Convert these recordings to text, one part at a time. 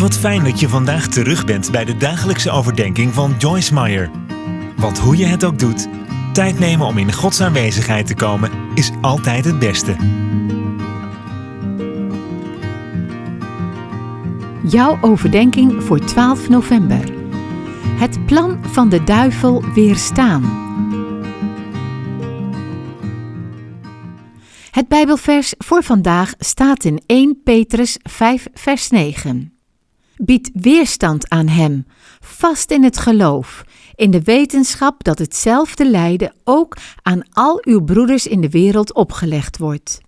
Wat fijn dat je vandaag terug bent bij de dagelijkse overdenking van Joyce Meyer. Want hoe je het ook doet, tijd nemen om in Gods aanwezigheid te komen is altijd het beste. Jouw overdenking voor 12 november. Het plan van de duivel weerstaan. Het Bijbelvers voor vandaag staat in 1 Petrus 5, vers 9. Bied weerstand aan hem, vast in het geloof, in de wetenschap dat hetzelfde lijden ook aan al uw broeders in de wereld opgelegd wordt.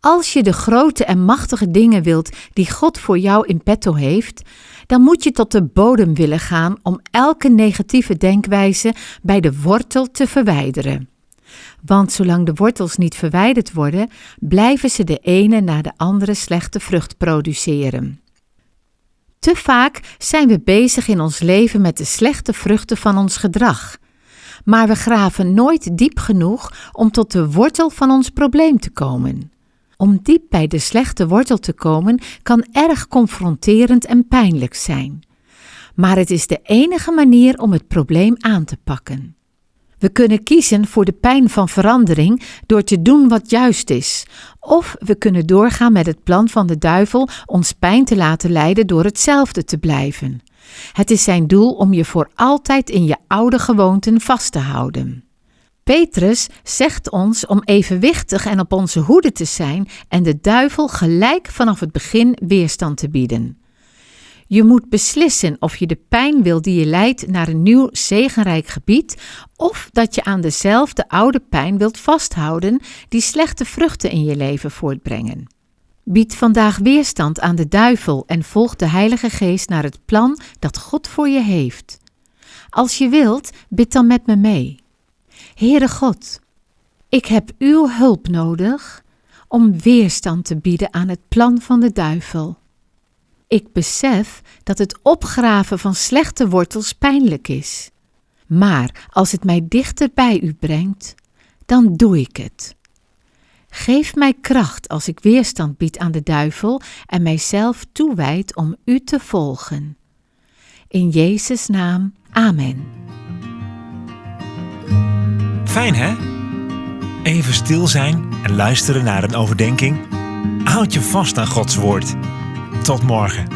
Als je de grote en machtige dingen wilt die God voor jou in petto heeft, dan moet je tot de bodem willen gaan om elke negatieve denkwijze bij de wortel te verwijderen. Want zolang de wortels niet verwijderd worden, blijven ze de ene na de andere slechte vrucht produceren. Te vaak zijn we bezig in ons leven met de slechte vruchten van ons gedrag. Maar we graven nooit diep genoeg om tot de wortel van ons probleem te komen. Om diep bij de slechte wortel te komen kan erg confronterend en pijnlijk zijn. Maar het is de enige manier om het probleem aan te pakken. We kunnen kiezen voor de pijn van verandering door te doen wat juist is, of we kunnen doorgaan met het plan van de duivel ons pijn te laten leiden door hetzelfde te blijven. Het is zijn doel om je voor altijd in je oude gewoonten vast te houden. Petrus zegt ons om evenwichtig en op onze hoede te zijn en de duivel gelijk vanaf het begin weerstand te bieden. Je moet beslissen of je de pijn wil die je leidt naar een nieuw zegenrijk gebied, of dat je aan dezelfde oude pijn wilt vasthouden die slechte vruchten in je leven voortbrengen. Bied vandaag weerstand aan de duivel en volg de Heilige Geest naar het plan dat God voor je heeft. Als je wilt, bid dan met me mee. Heere God, ik heb uw hulp nodig om weerstand te bieden aan het plan van de duivel. Ik besef dat het opgraven van slechte wortels pijnlijk is. Maar als het mij dichter bij u brengt, dan doe ik het. Geef mij kracht als ik weerstand bied aan de duivel en mijzelf toewijd om u te volgen. In Jezus' naam, amen. Fijn hè? Even stil zijn en luisteren naar een overdenking. Houd je vast aan Gods woord. Tot morgen.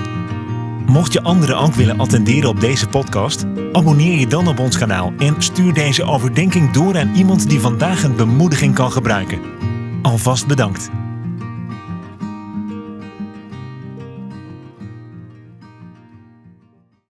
Mocht je anderen ook willen attenderen op deze podcast, abonneer je dan op ons kanaal en stuur deze overdenking door aan iemand die vandaag een bemoediging kan gebruiken. Alvast bedankt.